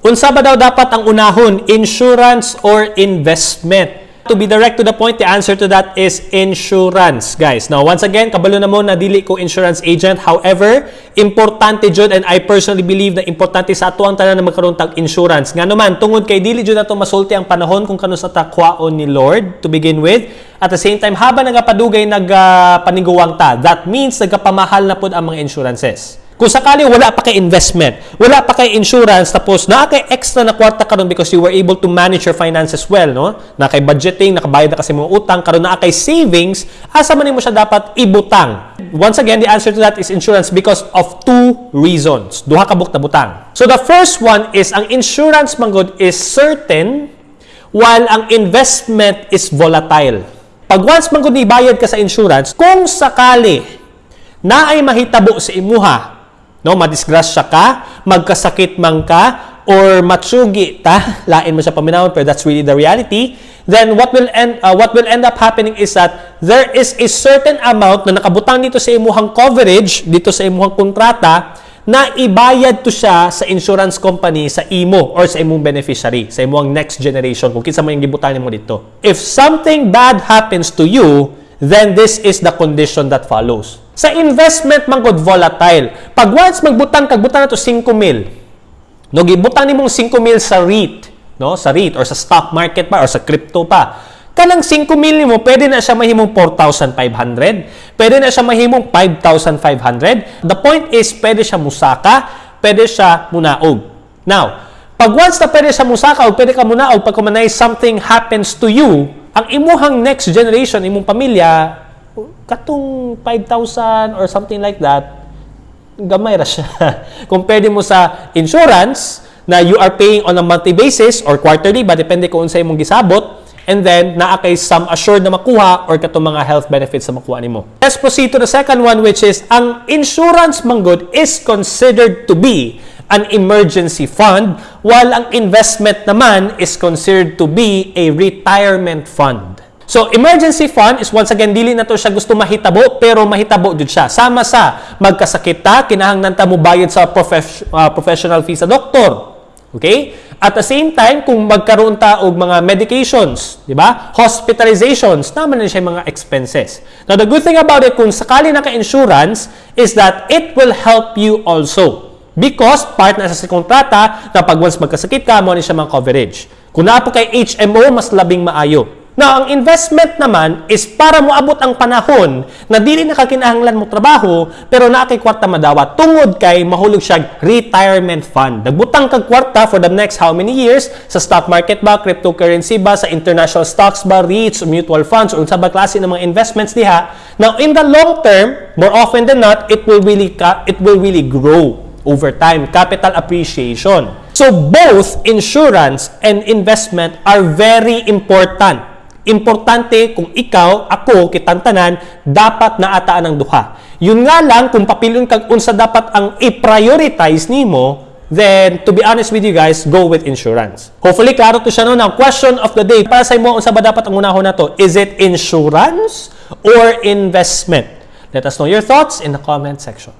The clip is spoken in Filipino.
Unsa ba daw dapat ang unahon, insurance or investment? To be direct to the point, the answer to that is insurance, guys. Now, once again, kabalo na mo na dili ko insurance agent. However, importante jud and I personally believe na importante sa ato ang tanan na magkaroon tag insurance. Nga naman, tungod kay dili jud nato masulti ang panahon kung kano sa takwaon ni Lord to begin with. At the same time, habang nagapadugay nagpaniguwang ta, that means nagapamahal na pud ang mga insurances. Kung sakali wala pa kay investment, wala pa kay insurance, tapos na kay extra na kwarta karon because you were able to manage your finances well, no? Na kay budgeting, nakabayad na kasi mga utang, karon na kay savings, asa man mo siya dapat ibutang. Once again, the answer to that is insurance because of two reasons. Duha ka buk na butang. So the first one is ang insurance manggod is certain while ang investment is volatile. Pag once manggod ni bayad ka sa insurance, kung sakali na ay mahitabo sa imuha, no madisgrasya ka magkasakit man ka or matsugi ta lain mo sa paminawon pero that's really the reality. Then what will end uh, what will end up happening is that there is a certain amount na nakabutang dito sa imuhang coverage dito sa imuhang kontrata na ibayad to siya sa insurance company sa imo or sa imong beneficiary sa imong next generation kung kinsa man yung gibutang nimo dito. If something bad happens to you then this is the condition that follows sa investment man gud volatile. Pag once magbutang kag butang nato 5 mil. No gibutang nimong 5 mil sa REIT, no? Sa REIT or sa stock market pa or sa crypto pa. Kanang 5 mil nimo pwede na siya mahimong 4,500, pwede na siya mahimong 5,500. The point is pwede siya musaka, pwede siya munaog. Now, pag once na pwede siya musaka o pwede ka munaog pag kumanay something happens to you, ang imuhang next generation, imong pamilya, katong 5,000 or something like that, gamay ra siya. Kung pwede mo sa insurance na you are paying on a monthly basis or quarterly, ba depende kung unsay mong gisabot, and then naa kay some assured na makuha or katong mga health benefits na makuha nimo. Let's proceed to the second one which is ang insurance manggod is considered to be an emergency fund while ang investment naman is considered to be a retirement fund. So, emergency fund is once again, dili na to siya gusto mahitabo, pero mahitabo jud siya. Sama sa magkasakit ta, kinahanglan ta mo bayad sa profes- uh, professional fee sa doktor. Okay? At the same time, kung magkaroon ta og mga medications, di ba? Hospitalizations, naman na siya mga expenses. Now, the good thing about it, kung sakali naka-insurance, is that it will help you also. Because part na sa kontrata na pag once magkasakit ka, mo ni siya mga coverage. Kung po kay HMO, mas labing maayo. Now, ang investment naman is para mo abot ang panahon na dili na kakinahanglan mo trabaho pero na kay kwarta madawa tungod kay mahulog siya retirement fund. Nagbutang kag kwarta for the next how many years sa stock market ba, cryptocurrency ba, sa international stocks ba, REITs, mutual funds, o unsa ba klase ng mga investments diha. Now, in the long term, more often than not, it will really it will really grow over time, capital appreciation. So both insurance and investment are very important importante kung ikaw, ako, kitantanan, dapat naataan ang duha. Yun nga lang, kung papilyon kag unsa dapat ang i-prioritize nimo, then to be honest with you guys, go with insurance. Hopefully, klaro to siya no. Now, question of the day, para sa imo, unsa ba dapat ang unahon na to? Is it insurance or investment? Let us know your thoughts in the comment section.